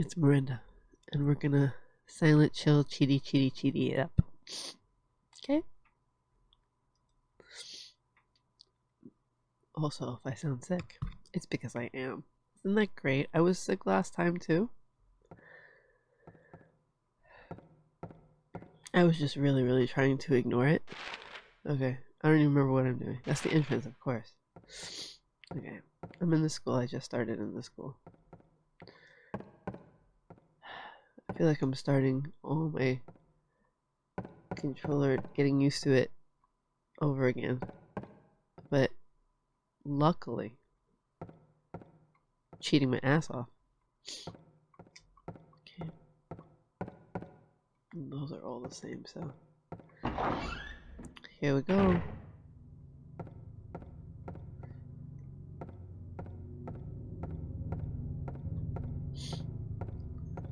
It's Miranda, and we're gonna Silent Hill cheaty cheaty cheaty it up. Okay? Also, if I sound sick, it's because I am. Isn't that great? I was sick last time too. I was just really, really trying to ignore it. Okay, I don't even remember what I'm doing. That's the entrance, of course. Okay, I'm in the school. I just started in the school. I feel like I'm starting all my controller, getting used to it over again. But luckily, cheating my ass off. Okay. Those are all the same, so. Here we go.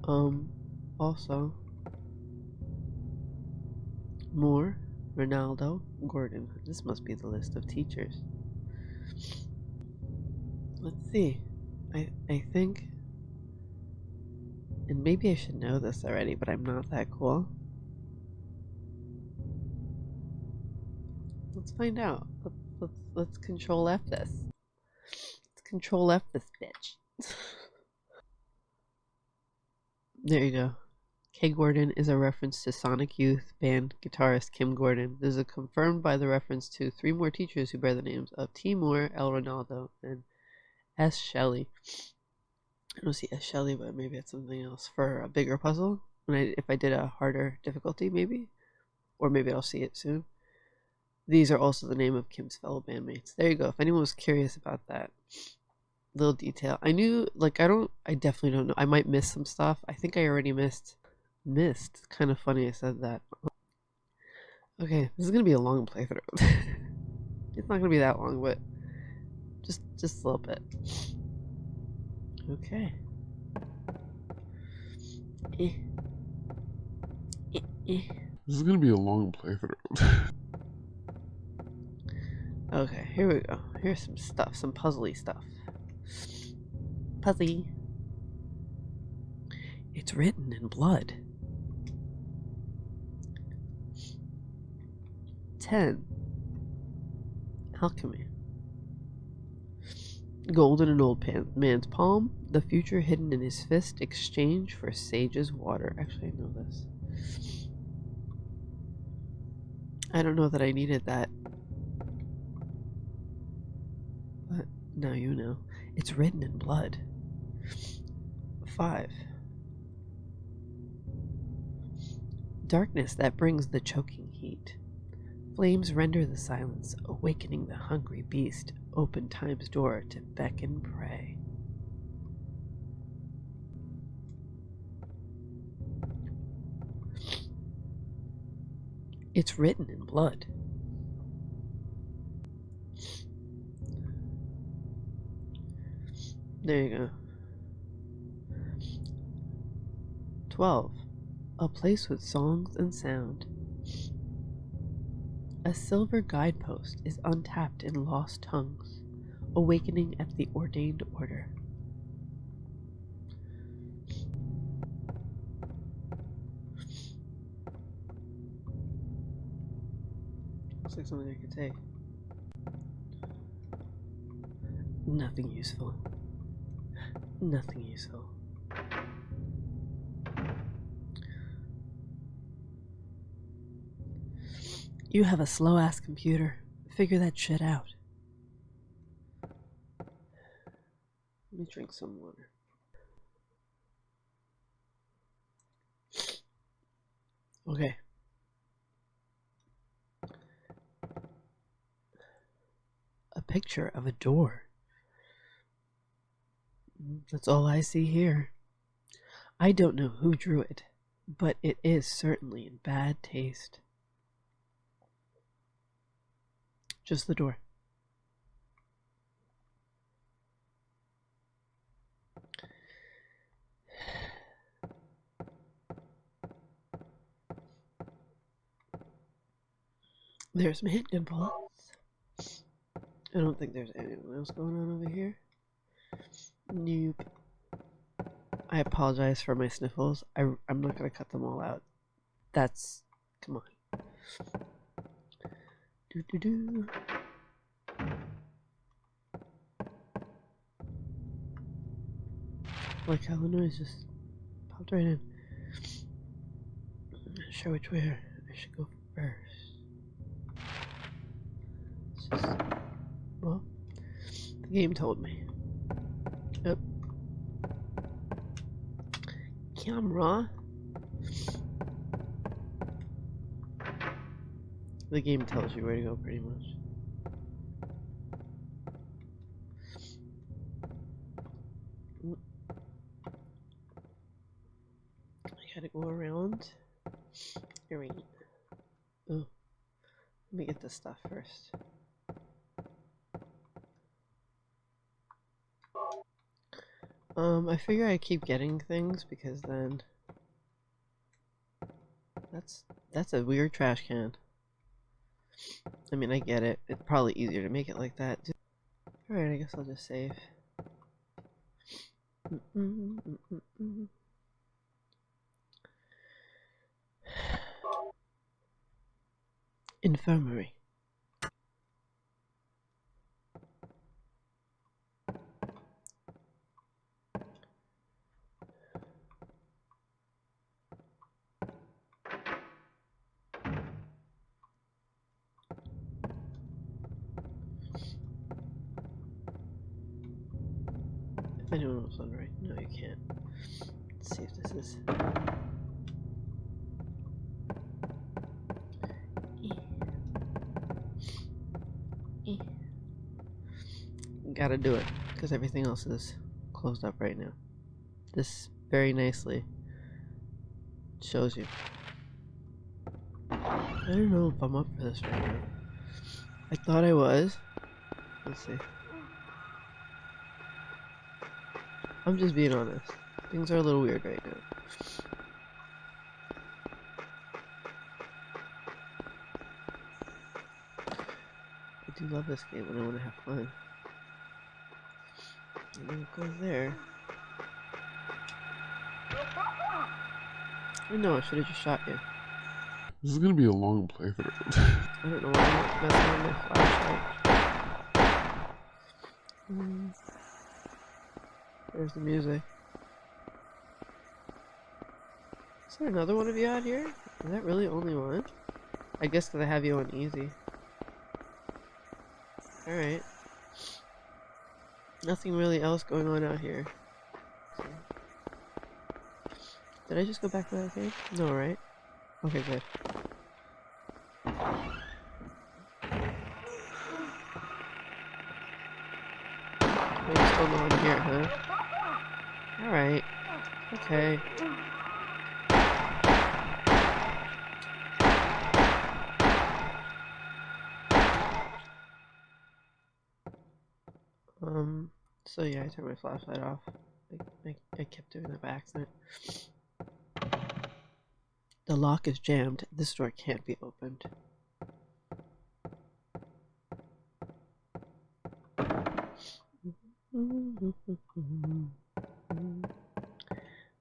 Um, also, Moore, Ranaldo, Gordon. This must be the list of teachers. Let's see. I I think and maybe I should know this already, but I'm not that cool. Let's find out. Let's let's, let's control F this. Let's control F this bitch. there you go. K. Gordon is a reference to Sonic Youth band guitarist Kim Gordon. This is confirmed by the reference to three more teachers who bear the names of T. Moore, L. Ranaldo, and S. Shelley. I don't see S. Shelley, but maybe it's something else for a bigger puzzle. When I, if I did a harder difficulty, maybe, or maybe I'll see it soon. These are also the name of Kim's fellow bandmates. There you go. If anyone was curious about that little detail, I knew. Like I don't. I definitely don't know. I might miss some stuff. I think I already missed. Missed. Kind of funny. I said that. Okay, this is gonna be a long playthrough. it's not gonna be that long, but just just a little bit. Okay. Eh. Eh, eh. This is gonna be a long playthrough. okay, here we go. Here's some stuff, some puzzly stuff. Puzzly. It's written in blood. 10. Alchemy. Gold in an old pan- man's palm, the future hidden in his fist, exchange for sage's water. Actually, I know this. I don't know that I needed that. But now you know. It's written in blood. 5. Darkness that brings the choking heat. Flames render the silence, awakening the hungry beast, open time's door to beckon prey. It's written in blood. There you go. 12. A place with songs and sound. A silver guidepost is untapped in lost tongues, awakening at the ordained order. Looks like something I could take. Nothing useful. Nothing useful. You have a slow ass computer. Figure that shit out. Let me drink some water. Okay. A picture of a door. That's all I see here. I don't know who drew it, but it is certainly in bad taste. Just the door. There's my hit bullets. I don't think there's anyone else going on over here. Nope. I apologize for my sniffles. I, I'm not going to cut them all out. That's. Come on. Do do do. Like how the noise just popped right in. I'm not sure which way I should go first. It's just. Well, the game told me. Yep. Camera. The game tells you where to go pretty much. I gotta go around. Here we Oh. Let me get this stuff first. Um, I figure I keep getting things because then that's that's a weird trash can. I mean, I get it. It's probably easier to make it like that. Alright, I guess I'll just save. Infirmary. If anyone was wondering, no, you can't. Let's see if this is. Gotta do it because everything else is closed up right now. This very nicely shows you. I don't know if I'm up for this right now. I thought I was. Let's see. I'm just being honest. Things are a little weird right now. I do love this game and I want to have fun. And it there. I know, I should have just shot you. This is gonna be a long playthrough. I don't know why I'm messing with my flashlight. Mm. There's the music. Is there another one of you out here? Is that really only one? I guess because I have you on easy. Alright. Nothing really else going on out here. Did I just go back to that cave? No, right? Okay, good. What's going on here, huh? Alright. Okay. Um, so yeah, I turned my flashlight off. I, I, I kept doing that by accident. The lock is jammed. This door can't be opened.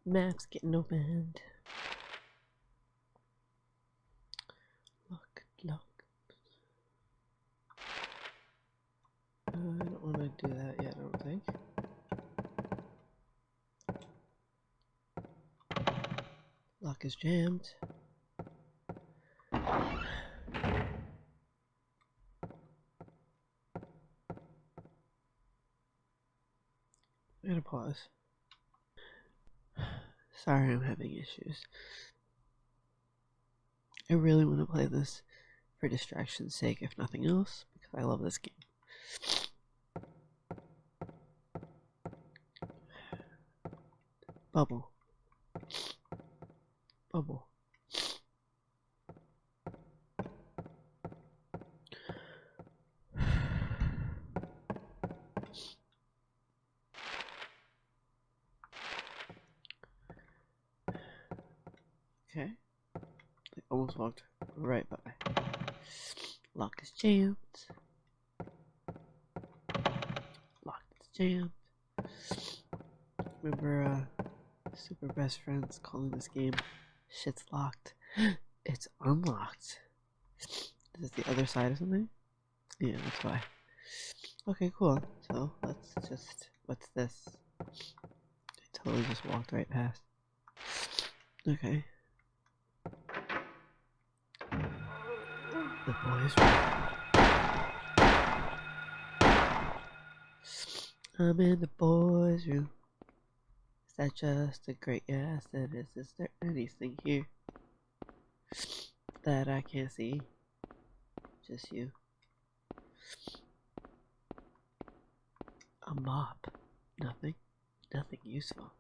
Map's getting opened. Lock, lock. I don't want to do that yet, I don't think. Lock is jammed. I'm gonna pause. Sorry, I'm having issues. I really want to play this for distraction's sake, if nothing else, because I love this game. Bubble. Bubble. Okay. I almost walked right by. Lock is jammed. Lock is jammed. Remember, uh, Super best friends calling this game. Shit's locked. It's unlocked. Is this the other side or something? Yeah, that's why. Okay, cool. So let's just. What's this? I totally just walked right past. Okay. The boys. I'm in the boys' room. That just a great is. Is there anything here that I can't see? Just you. A mop. Nothing. Nothing useful.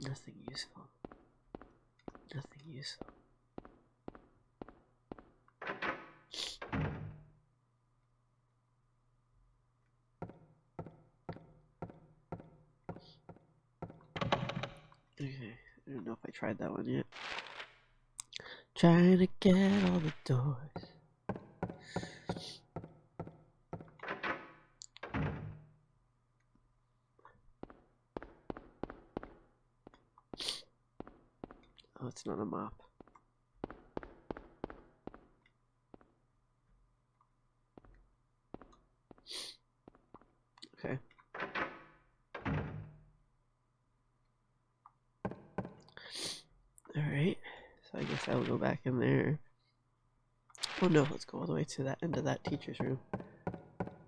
Nothing useful. Nothing useful. Okay, I don't know if I tried that one yet. Trying to get all the doors. Oh, it's not a mop. Okay. Alright, so I guess I will go back in there. Oh no, let's go all the way to that end of that teacher's room.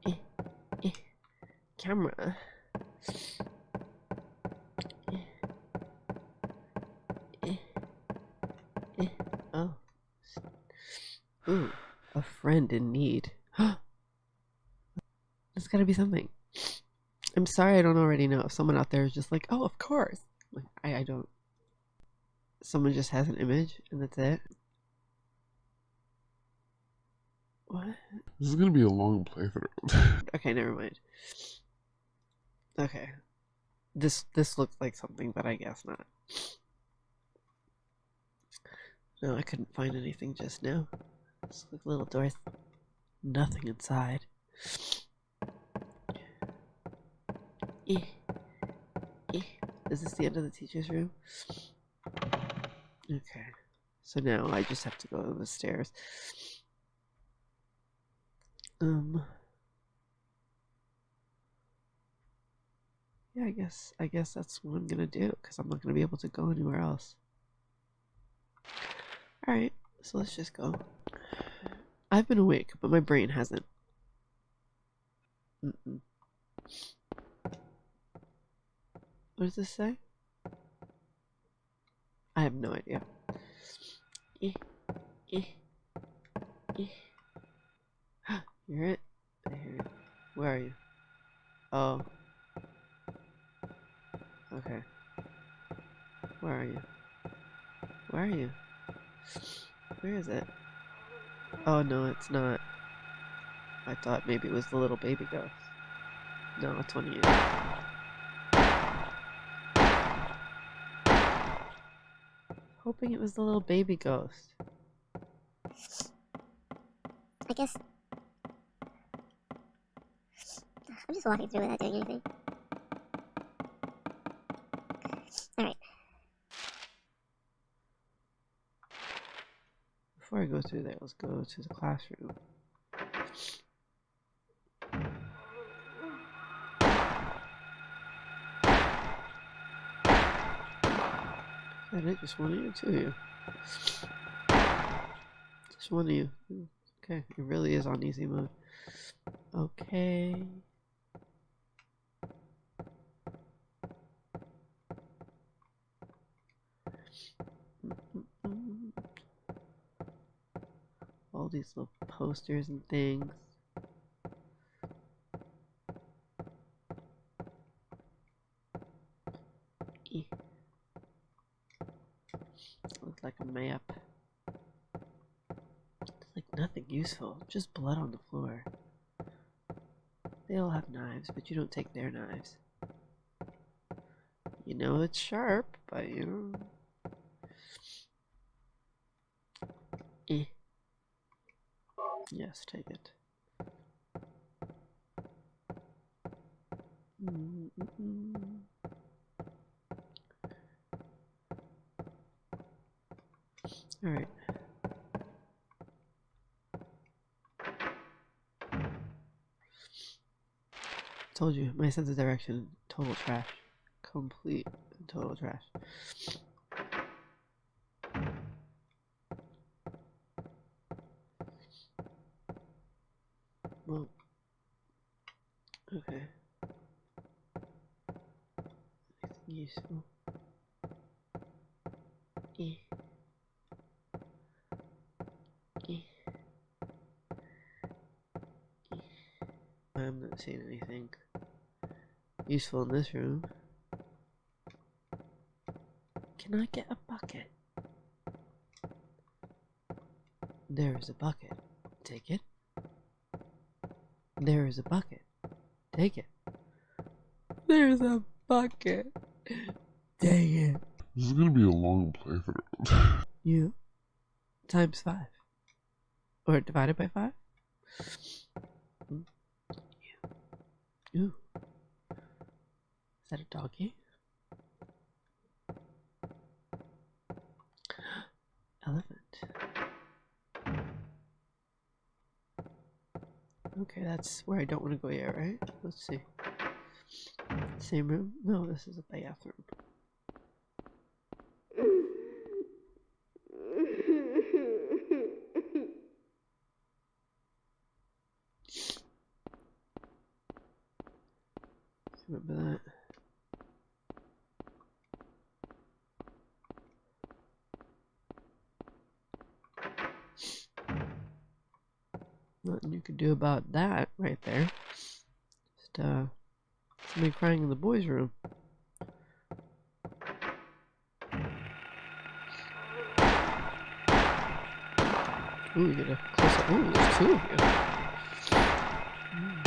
Eh, eh, camera. Eh, eh, eh, oh. A friend in need. There's gotta be something. I'm sorry I don't already know. If someone out there is just like, oh, of course. Like, I, I don't. Someone just has an image and that's it. What? This is gonna be a long playthrough. Okay, never mind. Okay. This this looks like something, but I guess not. No, I couldn't find anything just now. Just like little doors. Nothing inside. Eh. Eh. Is this the end of the teacher's room? Okay. So now I just have to go to the stairs. Um. Yeah, I guess I guess that's what I'm gonna do because I'm not gonna be able to go anywhere else. All right, so let's just go. I've been awake, but my brain hasn't. Mm-mm. What does this say? I have no idea. Eh, eh, eh. You hear it? I hear it. Where are you? Oh. Okay. Where are you? Where are you? Where is it? Oh no, it's not. I thought maybe it was the little baby ghost. No, it's one of you. Hoping it was the little baby ghost. I guess. I'm just walking through without doing anything. Alright. Before I go through there, let's go to the classroom. Is that it? Just one of you? You? Just one of you. Okay, it really is on easy mode. Okay. All these little posters and things. Eh. Looks like a map. It's like nothing useful, just blood on the floor. They all have knives, but you don't take their knives. You know it's sharp, but you know. Eh. Yes, take it. Mm-mm-mm. Alright. Told you, my sense of direction, total trash. Complete total trash. Well, okay. Anything useful? Eh. Eh. Eh. I'm not seeing anything useful in this room. Can I get a bucket? There is a bucket. Take it. There is a bucket. Take it. There's a bucket. Dang it. This is gonna be a long playthrough. You times five. Or divided by five? Mm. You. Ooh. Is that a doggy? Elephant. Okay, that's where I don't want to go yet, right? Let's see. Same room? No, this is a bathroom. Remember that. Nothing you could do about that right there. Just uh somebody crying in the boys' room. Ooh, you get a close up. Ooh, there's two of you. Mm.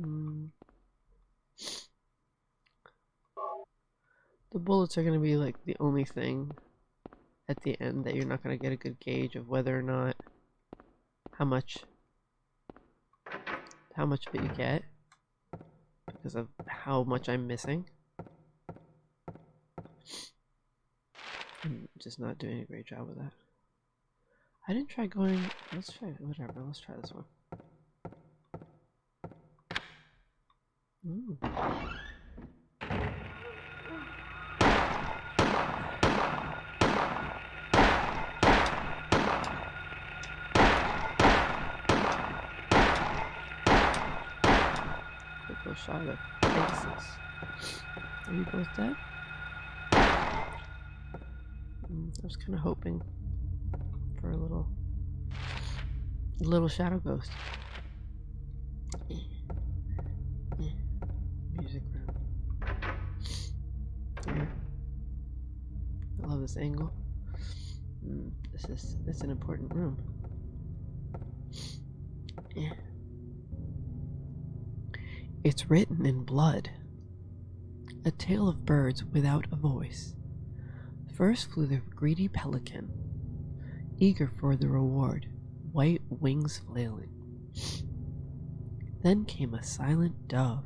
Mm. The bullets are going to be like the only thing the end that you're not going to get a good gauge of whether or not how much how much of it you get because of how much I'm missing. I'm just not doing a great job with that. I didn't try going. Let's try whatever. Let's try this one. Ooh. Of faces. Are you both dead? Mm, I was kind of hoping for a little, little shadow ghost. Music room. Here. I love this angle. Mm, this is it's an important room. Yeah. It's written in blood. A tale of birds without a voice. First flew the greedy pelican, eager for the reward, white wings flailing. Then came a silent dove.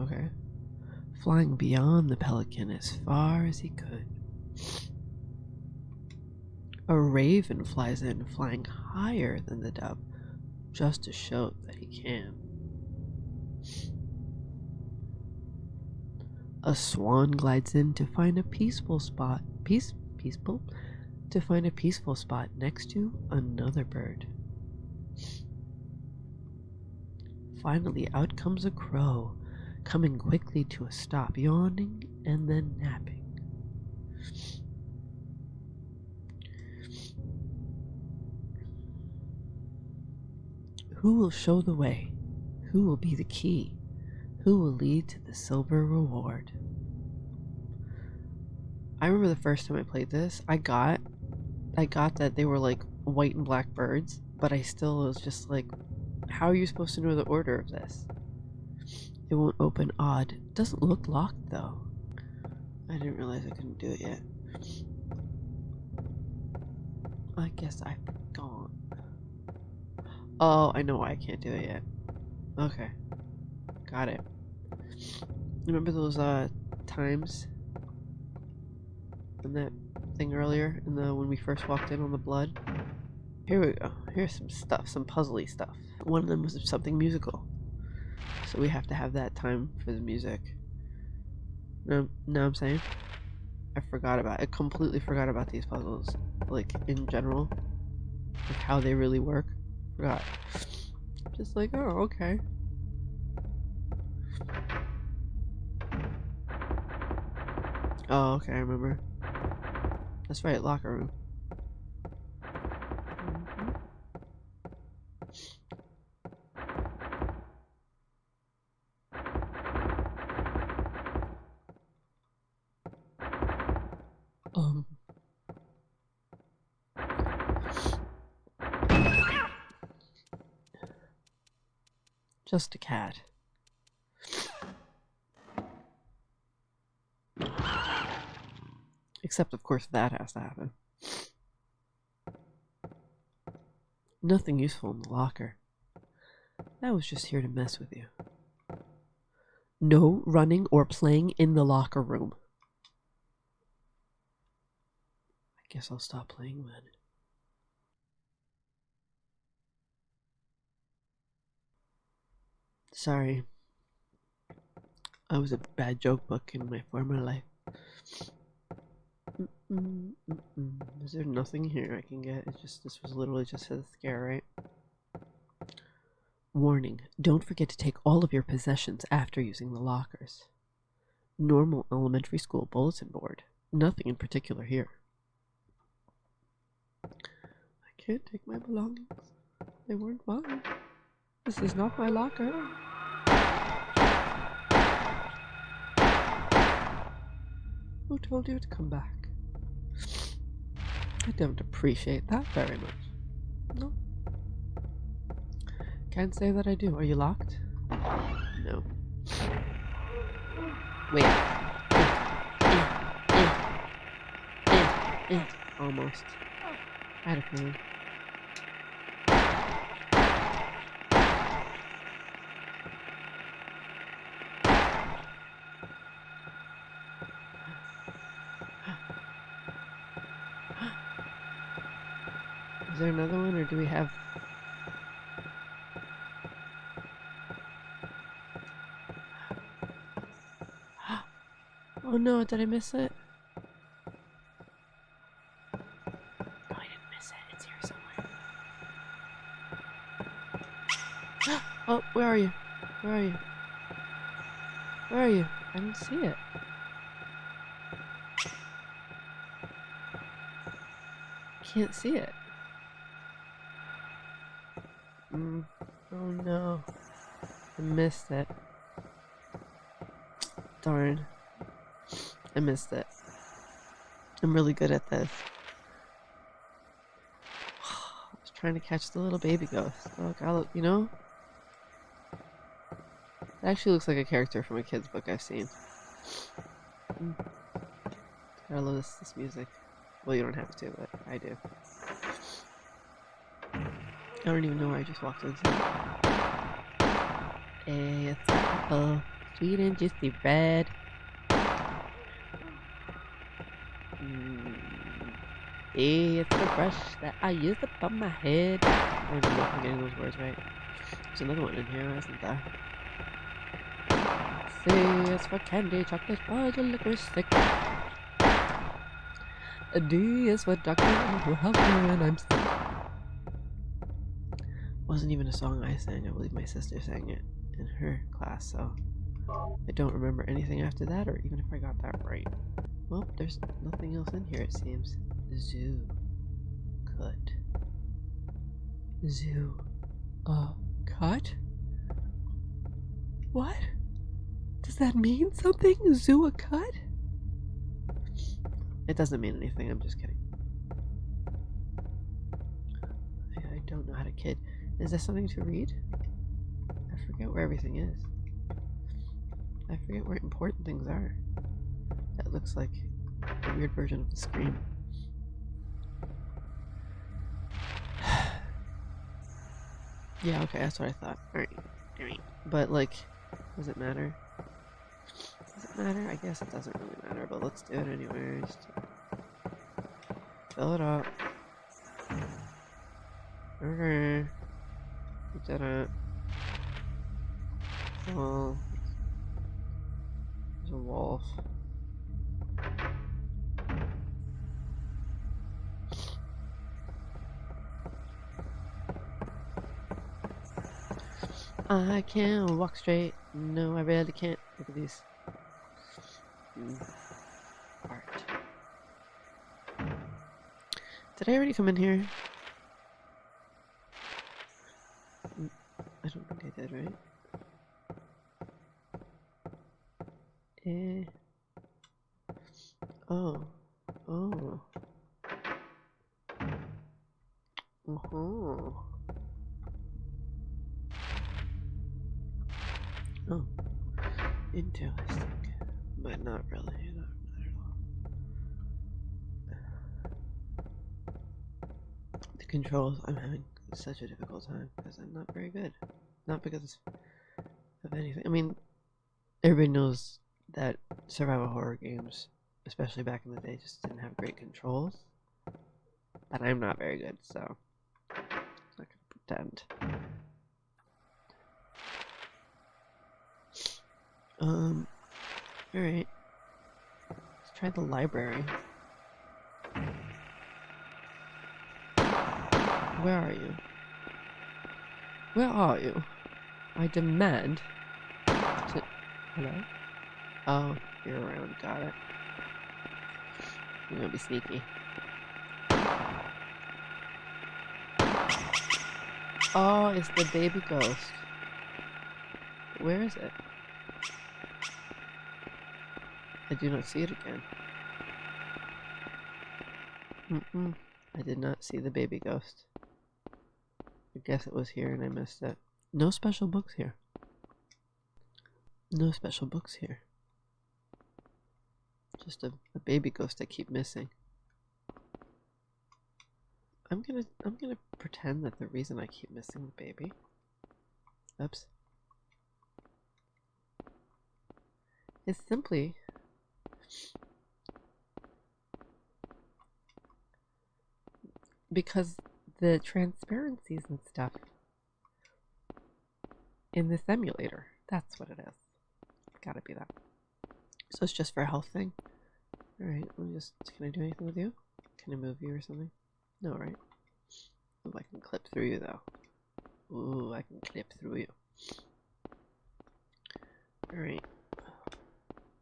Okay. Flying beyond the pelican as far as he could. A raven flies in, flying higher than the dove, just to show that he can. A swan glides in to find a peaceful spot. Peace, peaceful? To find a peaceful spot next to another bird. Finally, out comes a crow, coming quickly to a stop, yawning and then napping. Who will show the way? Who will be the key? Who will lead to the silver reward? I remember the first time I played this, I got I got that they were like white and black birds, but I still was just like how are you supposed to know the order of this? It won't open odd. Doesn't look locked though. I didn't realize I couldn't do it yet. I guess gone. Oh, I know why I can't do it yet. Okay. Got it. Remember those uh times in that thing earlier in the when we first walked in on the blood? Here we go. Here's some stuff, some puzzly stuff. One of them was something musical. So we have to have that time for the music. No, no, I'm saying? I forgot about I completely forgot about these puzzles. Like in general. Like how they really work. Forgot. Just like, oh, okay. Oh, okay, I remember. That's right, locker room. Mhm. Um. Just a cat. Except, of course, that has to happen. Nothing useful in the locker. That was just here to mess with you. No running or playing in the locker room. I guess I'll stop playing then. Sorry. I was a bad joke book in my former life. Mm-mm, mm-mm. Is there nothing here I can get? It's just this was literally just a scare, right? Warning: Don't forget to take all of your possessions after using the lockers. Normal elementary school bulletin board. Nothing in particular here. I can't take my belongings. They weren't mine. This is not my locker. Who told you to come back? I don't appreciate that very much. No. Can't say that I do. Are you locked? No. Wait. Almost. I had a feeling. Is there another one, or do we have? Oh no! Did I miss it? Didn't oh, where are you? Where are you? Where are you? I don't see it. Can't see it. Mm. Oh no. I missed it. Darn. I missed it. I'm really good at this. I was trying to catch the little baby ghost. Look, I look, you know? It actually looks like a character from a kid's book I've seen. Mm. I love this, this music. Well, you don't have to, but I do. I don't even know where I just walked into. It's apple, sweet and juicy red. Mm. It's the brush that I use upon my head. I'm getting those words right. There's another one in here, isn't there? C is for candy, chocolate, fudge, and licorice stick. D is for doctor who help me when I'm sick. Wasn't even a song I sang. I believe my sister sang it in her class, so I don't remember anything after that, or even if I got that right. Well, there's nothing else in here, it seems. Zoo. Cut. Zoo. Uh, cut? What? Does that mean something? Zoo a cut? It doesn't mean anything, I'm just kidding. I, don't know how to kid. Is there something to read? Forget where everything is. I forget where important things are. That looks like a weird version of the screen. yeah, okay, that's what I thought. Alright. Alright. But, like, does it matter? Does it matter? I guess it doesn't really matter, but let's do it anyways. Fill it up. Okay. Did it. Well, there's a wolf. I can't walk straight. No, I really can't. Look at these. Mm. Art. Did I already come in here? Mm, I don't think I did, right? Eh. Oh. Oh. Uh-huh. Oh. Interesting. But not really. Not, at all. The controls, I'm having such a difficult time because I'm not very good. Not because of anything. I mean, everybody knows that survival horror games, especially back in the day, just didn't have great controls. But I'm not very good, so I'm not gonna pretend. Um, alright. Let's try the library. Where are you? Where are you? I demand to. Hello? Oh, you're around. Got it. I'm gonna be sneaky. Oh, it's the baby ghost. Where is it? I do not see it again. Mm-mm. I did not see the baby ghost. I guess it was here and I missed it. No special books here. No special books here. Just a, a baby ghost I keep missing. I'm gonna I'm gonna pretend that the reason I keep missing the baby. Oops. Is simply because the transparencies and stuff in this emulator. That's what it is. Gotta be that. So it's just for a health thing. Alright, let me just can I do anything with you? Can I move you or something? No, right? I can clip through you though. Ooh, I can clip through you. Alright.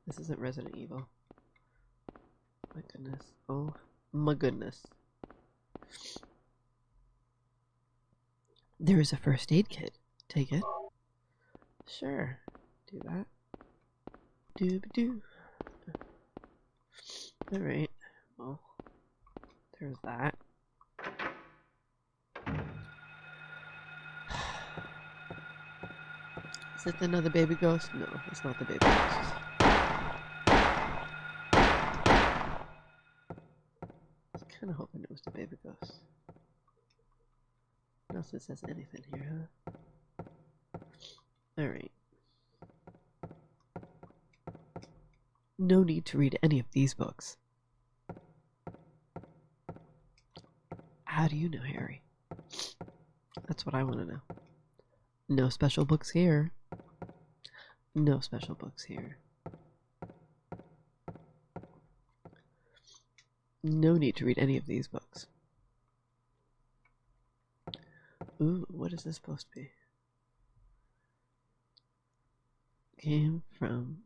This isn't Resident Evil. My goodness. Oh my goodness. There is a first aid kit. Take it. Sure. Do that. Doob doo. Alright. Well, there's that. Is it another baby ghost? No, it's not the baby ghost. I was kind of hoping it was the baby ghost. It says anything here, huh? Alright. No need to read any of these books. How do you know, Harry? That's what I want to know. No special books here. No special books here. No need to read any of these books. Ooh, what is this supposed to be? Came from.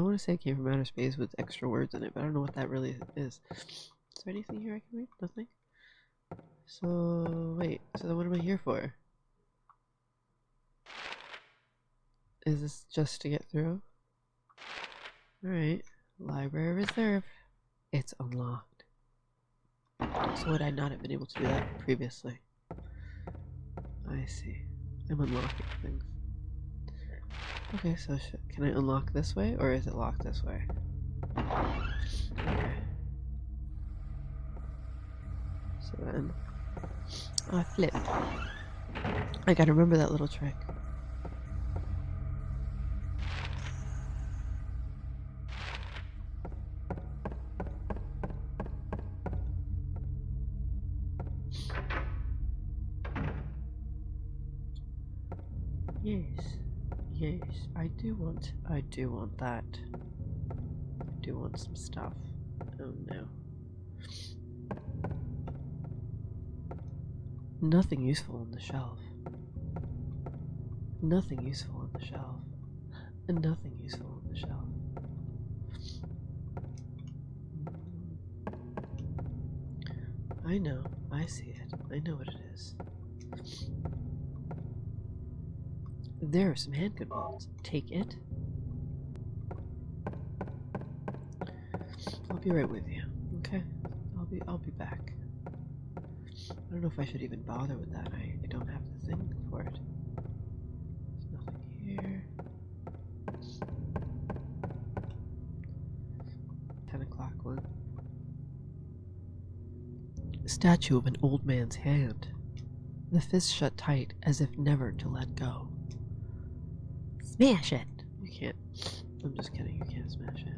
I want to say it came from outer space with extra words in it, but I don't know what that really is. Is there anything here I can read? Nothing? So, wait, so then what am I here for? Is this just to get through? Alright, library reserve. It's unlocked. So would I not have been able to do that previously? I see. I'm unlocking things. Okay, so can I unlock this way, or is it locked this way? Okay. So then, I flipped. I gotta remember that little trick. Do want that. I do want some stuff. Oh no. Nothing useful on the shelf. Nothing useful on the shelf. And nothing useful on the shelf. I know. I see it. I know what it is. There are some handgun bullets. Take it. Be right with you. Okay? I'll be I'll be back. I don't know if I should even bother with that. I, I don't have the thing for it. There's nothing here. Ten o'clock one. Statue of an old man's hand. The fist shut tight as if never to let go. Smash it! You can't. I'm just kidding, you can't smash it.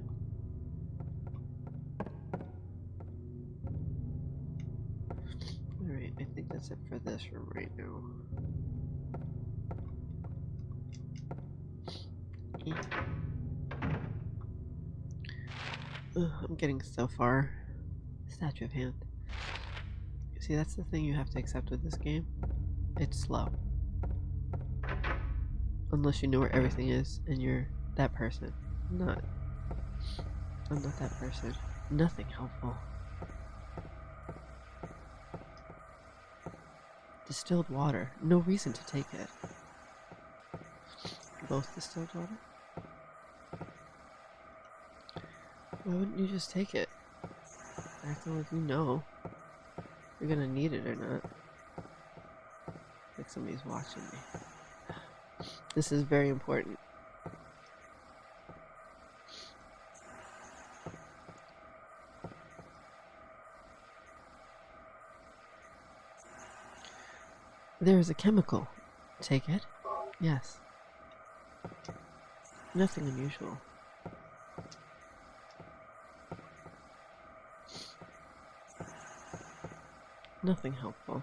I think that's it for this room right now. Ugh, I'm getting so far. Statue of Hand. See, that's the thing you have to accept with this game. It's slow. Unless you know where everything is and you're that person. I'm not. I'm not that person. Nothing helpful. Distilled water. No reason to take it. Both distilled water? Why wouldn't you just take it? Acting like you know you're gonna need it or not. Like somebody's watching me. This is very important. There is a chemical. Take it? Yes. Nothing unusual. Nothing helpful.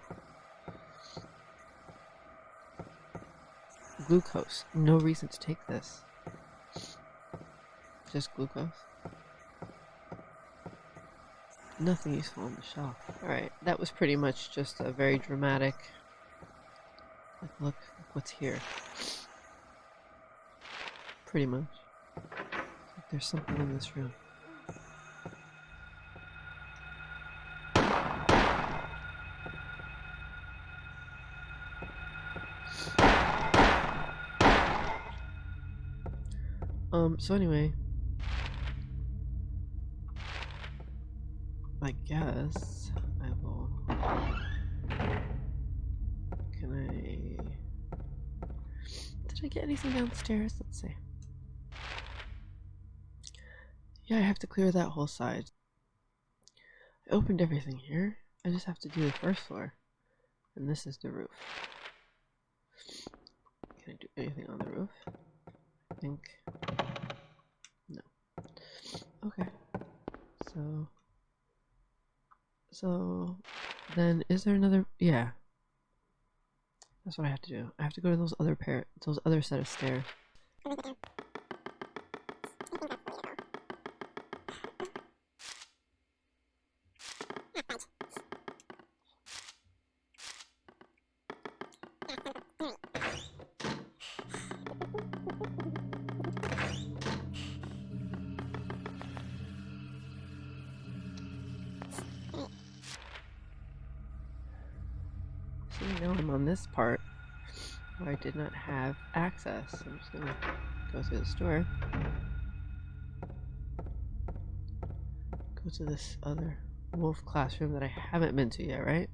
Glucose. No reason to take this. Just glucose. Nothing useful on the shelf. Alright, that was pretty much just a very dramatic. What's here. Pretty much. There's something in this room. Um, so anyway. I guess I will. Can I. Did I get anything downstairs? Let's see. Yeah, I have to clear that whole side. I opened everything here. I just have to do the first floor. And this is the roof. Can I do anything on the roof? I think. No. Okay. So. So. Then is there another. Yeah. That's what I have to do. I have to go to those other pair. Those other set of stairs. part where I did not have access. I'm just gonna go through the store. Go to this other wolf classroom that I haven't been to yet, right?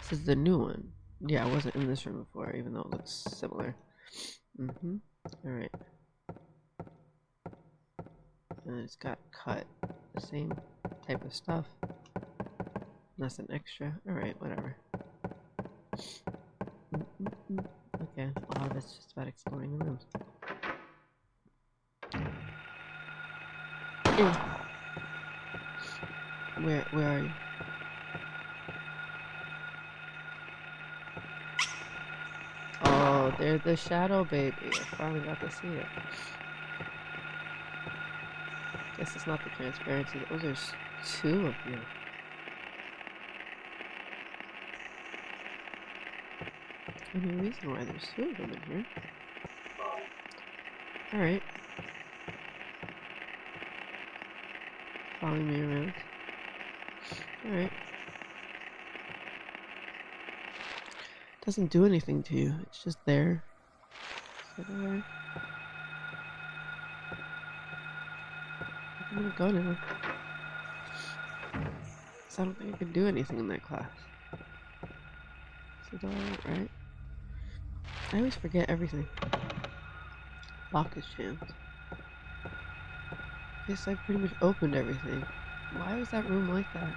This is the new one. Yeah, I wasn't in this room before, even though it looks similar. Mm-hmm. Alright. And it's got cut. The same type of stuff. Nothing extra. Alright, whatever. Okay, a lot of it's just about exploring the rooms. Eh. Where where are you? Oh, Oh, they're the shadow baby. I finally got to see it. Guess it's not the transparency. Oh, there's two of you. Any reason why there's two of them in here? Alright. Following me around. Alright. Doesn't do anything to you. It's just there. Sit there. I'm gonna go now. 'Cause I don't think I can do anything in that class. Is it alright, right? I always forget everything. Lock is jammed. Guess I pretty much opened everything. Why was that room like that?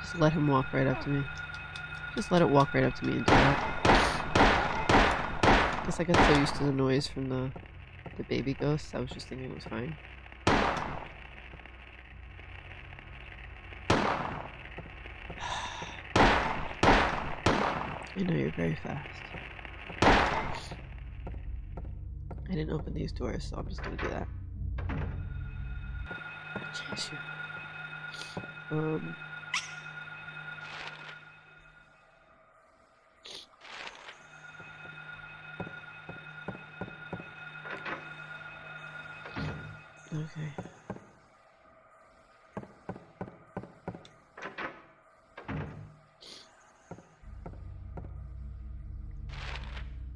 Just let him walk right up to me. Just let it walk right up to me and do that. Guess I got so used to the noise from the the baby ghosts, I was just thinking it was fine. I know you're very fast. I didn't open these doors, so I'm just gonna do that. Chase you. Um.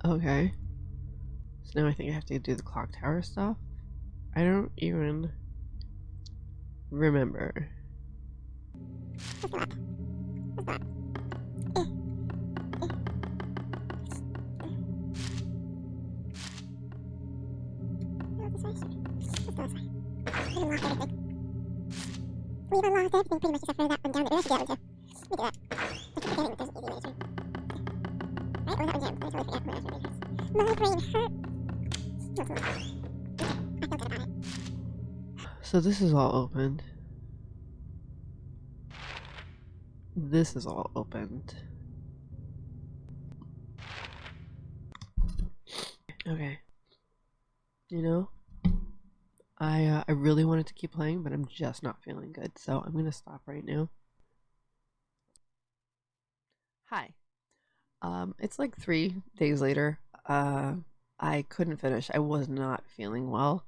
Okay. So now I think I have to do the clock tower stuff. I don't even remember. We've unlocked everything pretty much except for that one down So this is all opened. This is all opened. Okay. You know, I uh, I really wanted to keep playing, but I'm just not feeling good, so I'm gonna stop right now. Hi. Um, it's like three days later. Uh, I couldn't finish. I was not feeling well.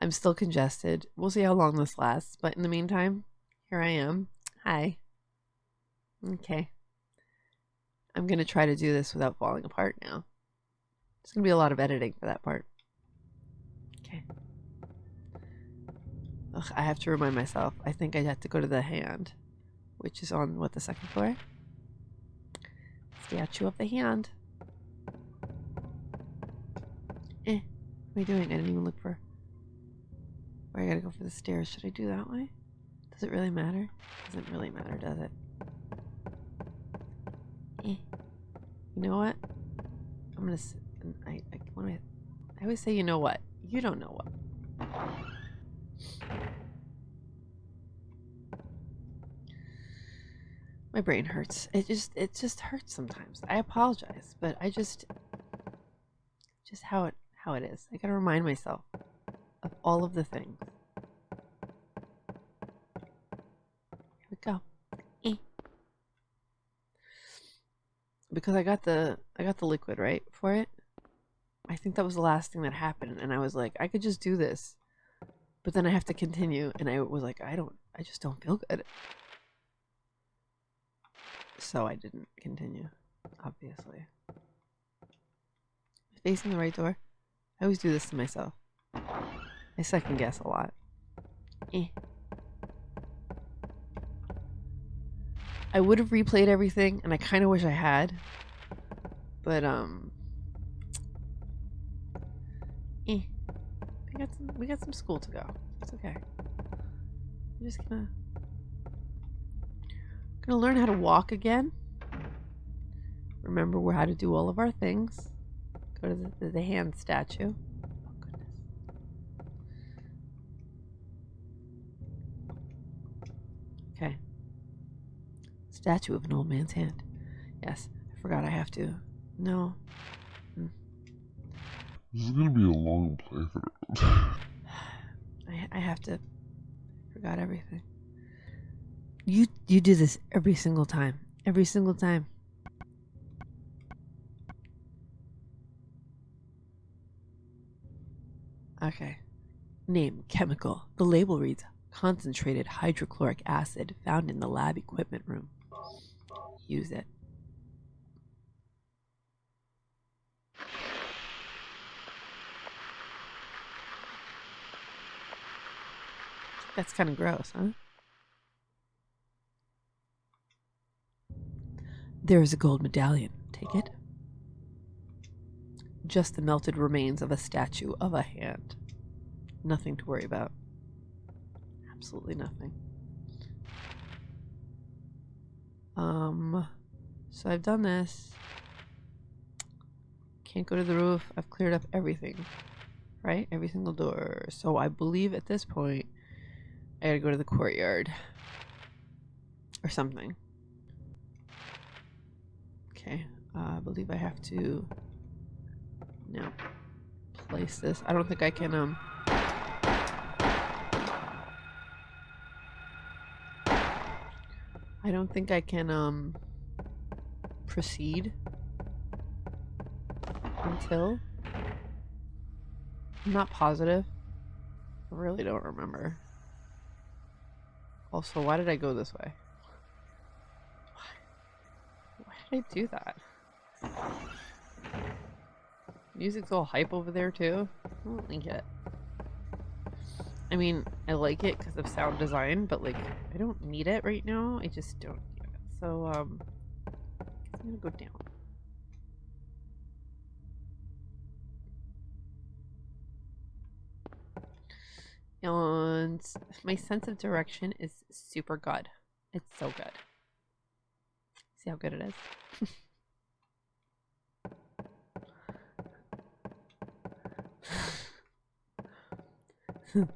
I'm still congested. We'll see how long this lasts, but in the meantime, here I am. Hi. Okay. I'm gonna try to do this without falling apart now. It's gonna be a lot of editing for that part. Okay. Ugh, I have to remind myself. I think I have to go to the hand, which is on what the second floor. Statue of the hand. Eh, what am I doing? I didn't even look for. Where I gotta go for the stairs. Should I do that way? Does it really matter? Doesn't really matter, does it? Eh. You know what? I'm gonna. I. I always say, you know what? You don't know what. My brain hurts. It just. It just hurts sometimes. I apologize, but I just. Just how it how it is. I gotta remind myself of all of the things. Here we go. Eh. Because I got the I got the liquid right for it. I think that was the last thing that happened, and I was like, I could just do this, but then I have to continue, and I was like, I don't, I just don't feel good. So I didn't continue, obviously. Facing the right door. I always do this to myself. I second guess a lot. Eh. I would have replayed everything, and I kind of wish I had. But, um. Eh. We got some, we got some school to go. It's okay. I'm just gonna. Gonna learn how to walk again. Remember how to do all of our things. Go to the, hand statue. Oh, goodness. Okay. Statue of an old man's hand. Yes, I forgot I have to No. Hmm. This is gonna be a long playthrough. I I have to forgot everything. You you do this every single time. Every single time. Okay. Name chemical. The label reads concentrated hydrochloric acid found in the lab equipment room. Use it. That's kind of gross, huh? There is a gold medallion. Take it. Just the melted remains of a statue of a hand. Nothing to worry about. Absolutely nothing. Um, so I've done this. Can't go to the roof. I've cleared up everything. Right? Every single door. So I believe at this point, I gotta go to the courtyard. Or something. Okay. Uh, I believe I have to now place this. I don't think I can, um... I don't think I can, um... Proceed. Until... I'm not positive. I really don't remember. Also, why did I go this way? Why, why did I do that? Music's all hype over there too. I don't like it. I mean, I like it because of sound design, but like, I don't need it right now. I just don't need it. So, um, I'm gonna go down. And my sense of direction is super good. It's so good. See how good it is?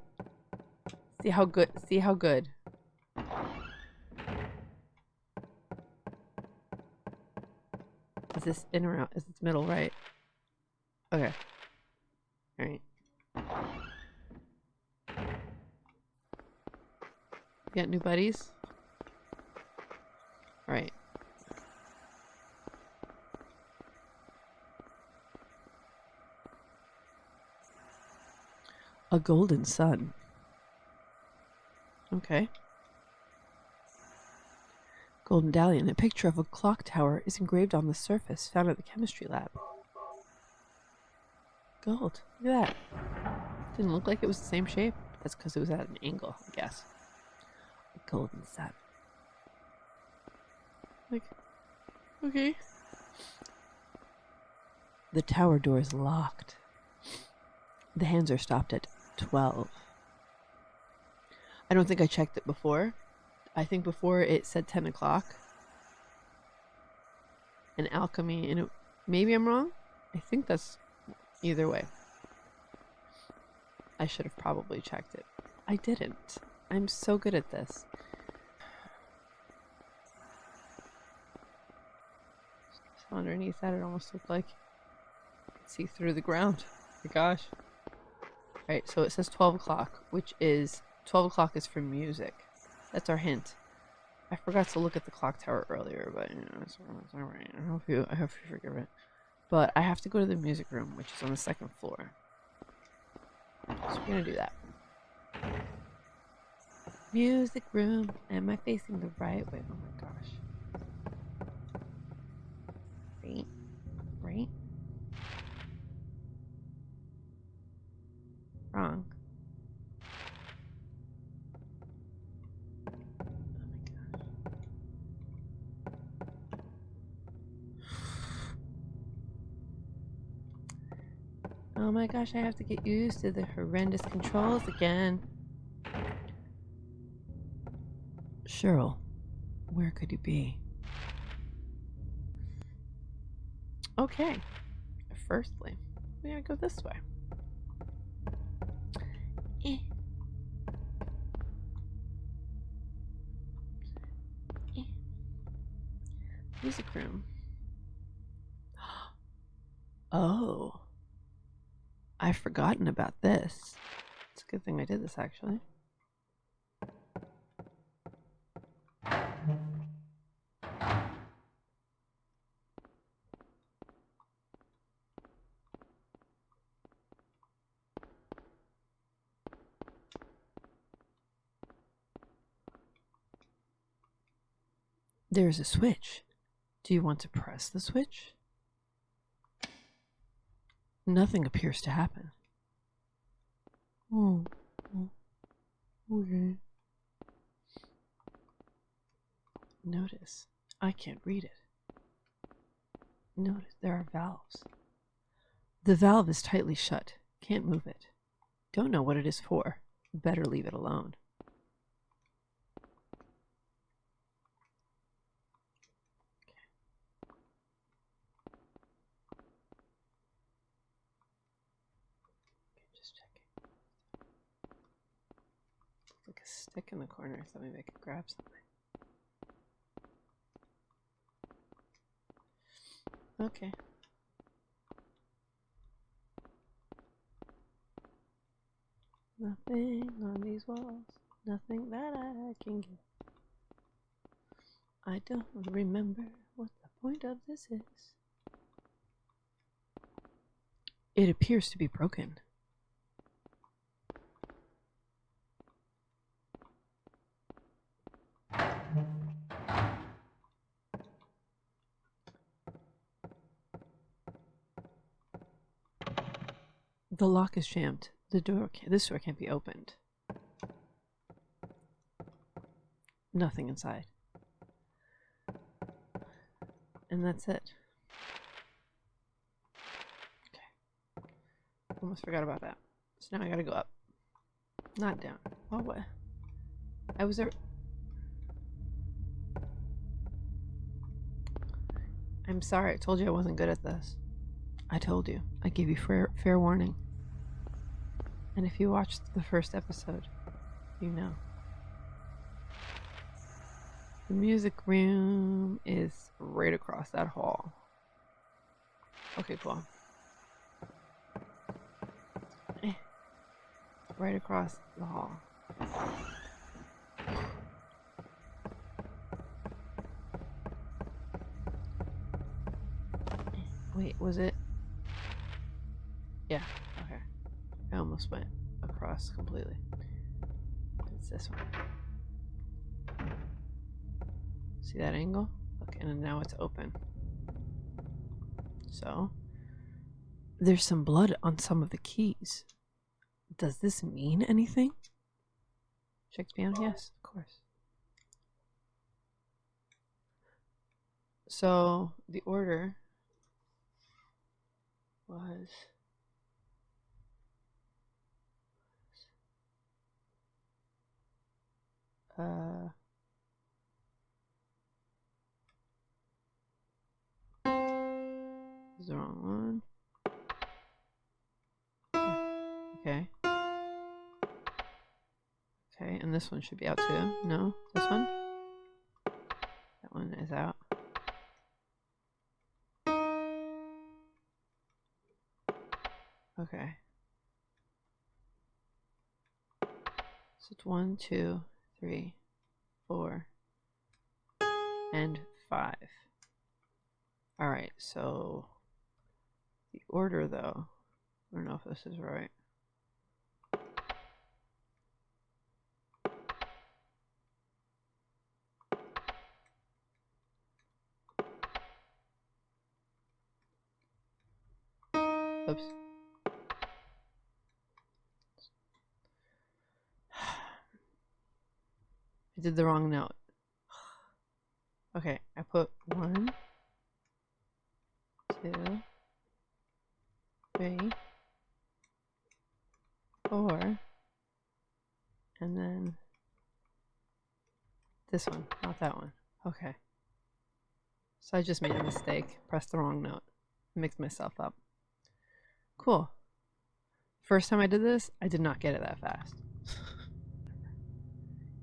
see how good see how good. Is this in or out? Is this middle right? Okay. All right. You got new buddies A golden sun. Okay. Golden Dahlion. A picture of a clock tower is engraved on the surface found at the chemistry lab. Gold. Look at that. Didn't look like it was the same shape. That's because it was at an angle, I guess. A golden sun. Like, okay. The tower door is locked. The hands are stopped at 12. I don't think I checked it before. I think before it said 10 o'clock. And alchemy, and it, maybe I'm wrong. I think that's either way. I should have probably checked it. I didn't. I'm so good at this. Underneath that, it almost looked like see through the ground. Oh my gosh. Right, so it says 12 o'clock, which is 12 o'clock is for music. That's our hint. I forgot to look at the clock tower earlier, but you know, it's, it's all right. I hope you, I hope you forgive it. But I have to go to the music room, which is on the second floor. So we're gonna do that. Music room. Am I facing the right way? Oh my gosh. Right. Right. Wrong. Oh my gosh. Oh my gosh, I have to get used to the horrendous controls again. Cheryl, where could you be? Okay. Firstly, we gotta go this way. Eh. Eh. Music room. Oh. I've forgotten about this. It's a good thing I did this actually. There's a switch. Do you want to press the switch? Nothing appears to happen. Oh, oh, okay. Notice, I can't read it. Notice there are valves. The valve is tightly shut. Can't move it. Don't know what it is for. Better leave it alone. Okay, just checking. Looks like a stick in the corner, so maybe I could grab something. Okay. Nothing on these walls, nothing that I can get. I don't remember what the point of this is. It appears to be broken. The lock is jammed. The door, this door can't be opened. Nothing inside. And that's it. Okay. Almost forgot about that. So now I gotta go up. Not down. Oh, what? I was there. I'm sorry. I told you I wasn't good at this. I told you. I gave you fair, fair warning. And if you watched the first episode, you know. The music room is right across that hall. Okay, cool. Eh. Right across the hall. Wait, was it? Yeah, almost went across completely. It's this one. See that angle? Okay, and now it's open. So, there's some blood on some of the keys. Does this mean anything? Check piano? Yes, of course. So, the order was uh is the wrong one. Okay. Okay, and this one should be out too. No? This one? That one is out. Okay. So it's one, two, three, four, and five. Alright, so the order though, I don't know if this is right. Oops. I did the wrong note. Okay, I put one, two, three, four, and then this one, not that one. Okay. So I just made a mistake, pressed the wrong note, mixed myself up. Cool. First time I did this, I did not get it that fast.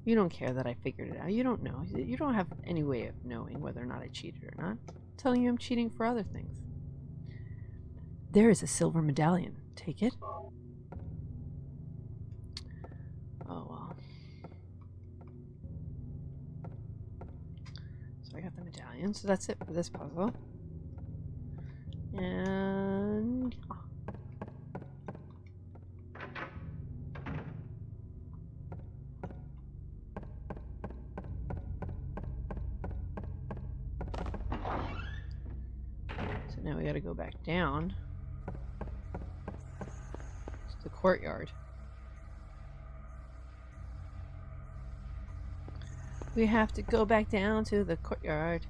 You don't care that I figured it out. You don't know. You don't have any way of knowing whether or not I cheated or not. I'm telling you I'm cheating for other things. There is a silver medallion. Take it. Oh well. So I got the medallion, so that's it for this puzzle. And back down to the courtyard. We have to go back down to the courtyard.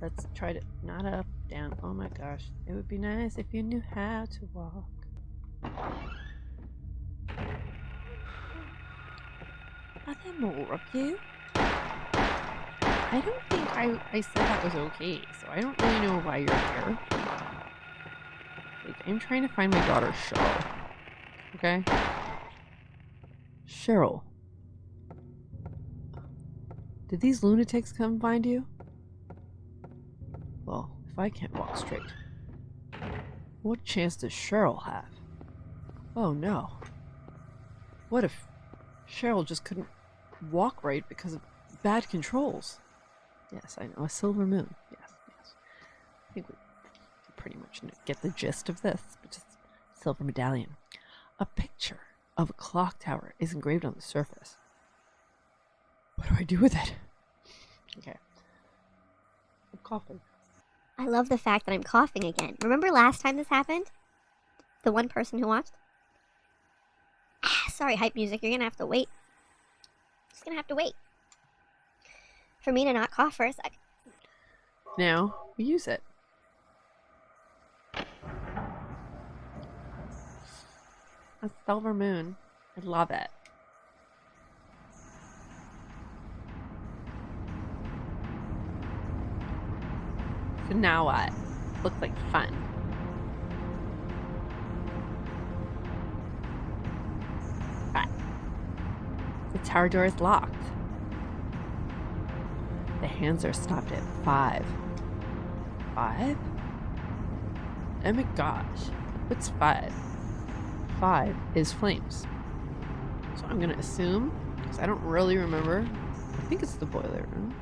Let's try to not up, down. Oh my gosh. It would be nice if you knew how to walk. Are there more of you? I don't think I, I said that was okay, so I don't really know why you're here. Like, I'm trying to find my daughter, Cheryl. Okay? Cheryl. Did these lunatics come find you? Well, if I can't walk straight, what chance does Cheryl have? Oh no. What if Cheryl just couldn't walk right because of bad controls? Yes, I know. A silver moon. Yes, yes. I think we pretty much get the gist of this, but just silver medallion. A picture of a clock tower is engraved on the surface. What do I do with it? Okay. I'm coughing. I love the fact that I'm coughing again. Remember last time this happened? The one person who watched? Ah, sorry, hype music. You're gonna have to wait. Just gonna have to wait. For me to not cough for a sec. Now we use it. A silver moon. I love it. So now what? Looks like fun. The tower door is locked. The hands are stopped at five. Five? Oh my gosh. What's five? Five is flames. So I'm gonna assume, because I don't really remember. I think it's the boiler room,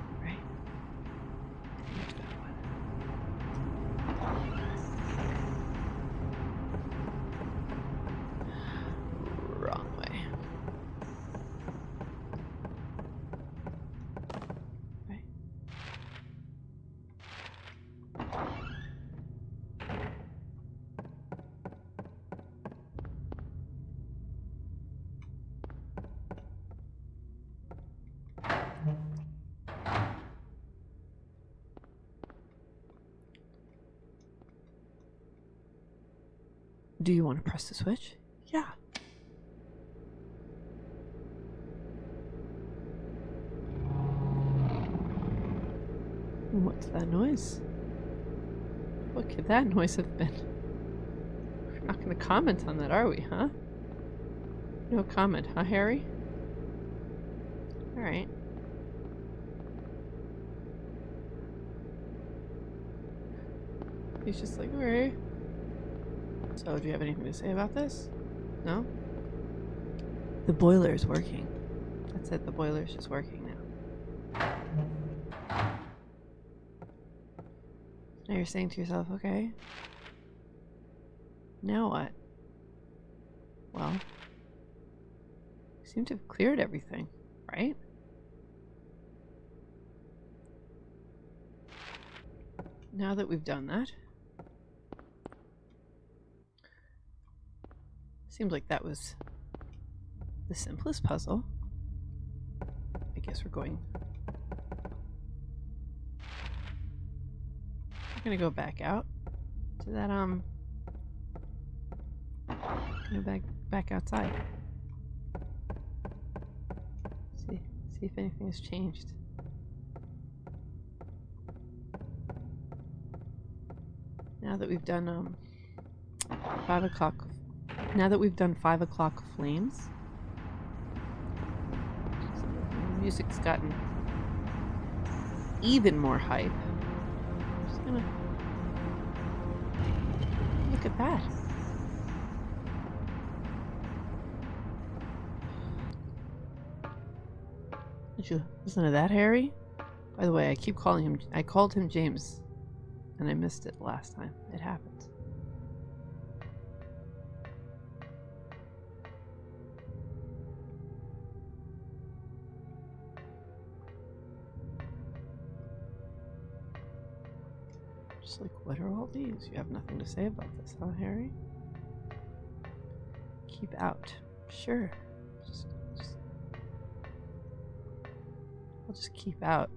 Do you want to press the switch? Yeah. What's that noise? What could that noise have been? We're not going to comment on that, are we, huh? No comment, huh, Harry? Alright. He's just like, alright. So, do you have anything to say about this? No? The boiler is working. That's it, the boiler is just working now. Now you're saying to yourself, okay. Now what? Well, you seem to have cleared everything, right? Now that we've done that, seems like that was the simplest puzzle. I guess we're going. We're gonna go back out to that um. Go back back outside. See see if anything has changed. Now that we've done um five o'clock now that we've done five o'clock flames, music's gotten even more hype. I'm just gonna look at that. Did you listen to that, Harry? By the way, I keep calling him. I called him James, and I missed it last time. It happens. What are all these? You have nothing to say about this, huh, Harry? Keep out. Sure. Just, just I'll just keep out.